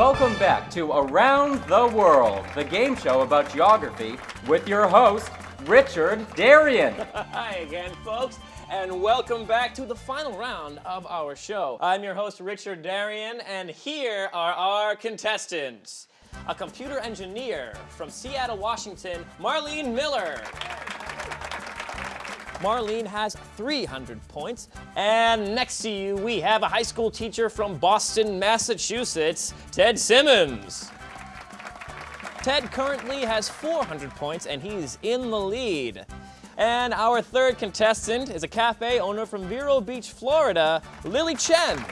Welcome back to Around the World, the game show about geography with your host, Richard Darien. Hi again, folks, and welcome back to the final round of our show. I'm your host, Richard Darien, and here are our contestants. A computer engineer from Seattle, Washington, Marlene Miller. Marlene has 300 points. And next to you, we have a high school teacher from Boston, Massachusetts, Ted Simmons. Ted currently has 400 points and he's in the lead. And our third contestant is a cafe owner from Vero Beach, Florida, Lily Chen.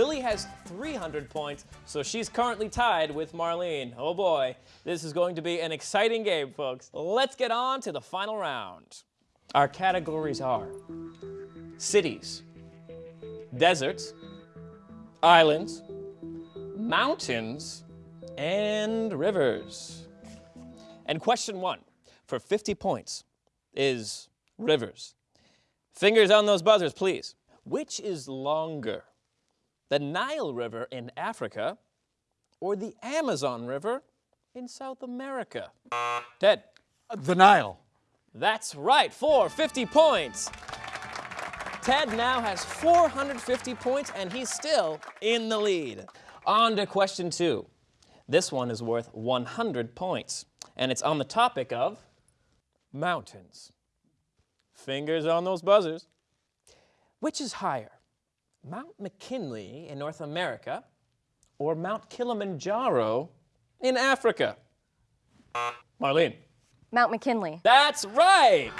Lily has 300 points, so she's currently tied with Marlene. Oh boy, this is going to be an exciting game, folks. Let's get on to the final round. Our categories are cities, deserts, islands, mountains, and rivers. And question one for 50 points is rivers. Fingers on those buzzers, please. Which is longer? The Nile River in Africa, or the Amazon River in South America? Ted. The Nile. That's right, for 50 points. Ted now has 450 points and he's still in the lead. On to question two. This one is worth 100 points and it's on the topic of mountains. Fingers on those buzzers. Which is higher, Mount McKinley in North America or Mount Kilimanjaro in Africa? Marlene. Mount McKinley. That's right.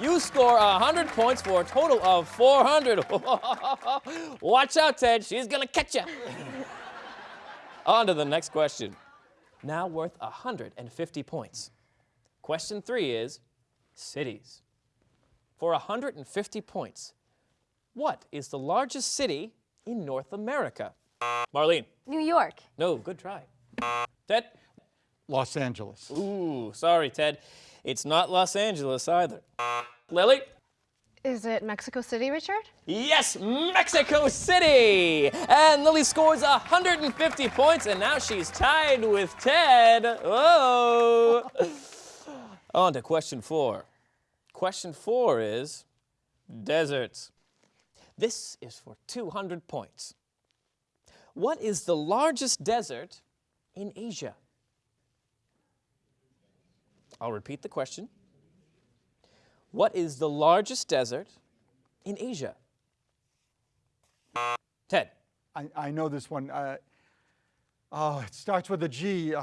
You score 100 points for a total of 400. Watch out, Ted. She's going to catch you. On to the next question. Now worth 150 points. Question three is cities. For 150 points, what is the largest city in North America? Marlene. New York. No, good try. Ted? Los Angeles. Ooh, sorry, Ted. It's not Los Angeles either. Lily? Is it Mexico City, Richard? Yes, Mexico City! And Lily scores 150 points, and now she's tied with Ted. Whoa! Oh. On to question four. Question four is deserts. This is for 200 points. What is the largest desert in Asia? I'll repeat the question. What is the largest desert in Asia? Ted. I, I know this one. Uh, oh, it starts with a G. Uh,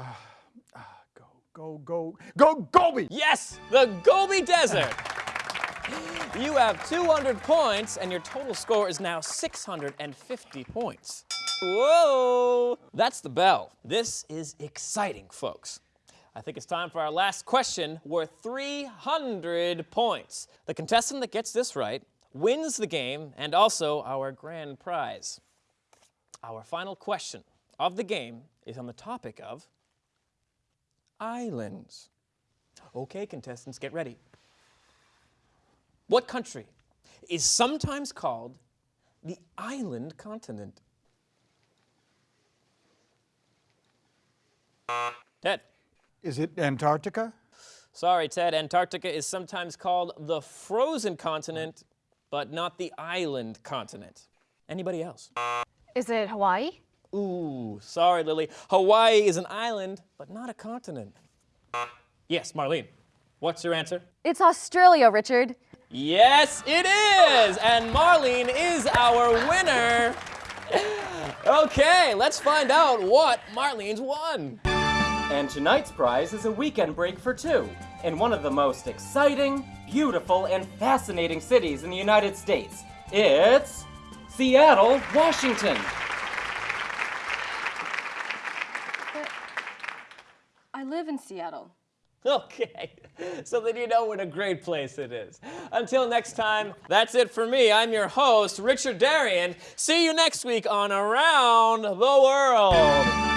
uh, go, go, go, go, Gobi! Yes, the Gobi Desert. You have 200 points, and your total score is now 650 points. Whoa! That's the bell. This is exciting, folks. I think it's time for our last question worth 300 points. The contestant that gets this right wins the game and also our grand prize. Our final question of the game is on the topic of islands. Okay, contestants, get ready. What country is sometimes called the island continent? Ted. Is it Antarctica? Sorry, Ted. Antarctica is sometimes called the frozen continent, but not the island continent. Anybody else? Is it Hawaii? Ooh, sorry, Lily. Hawaii is an island, but not a continent. Yes, Marlene. What's your answer? It's Australia, Richard. Yes, it is! And Marlene is our winner. Okay, let's find out what Marlene's won. And tonight's prize is a weekend break for two in one of the most exciting, beautiful, and fascinating cities in the United States. It's Seattle, Washington. But I live in Seattle. Okay, so then you know what a great place it is. Until next time, that's it for me. I'm your host, Richard Darien. See you next week on Around the World.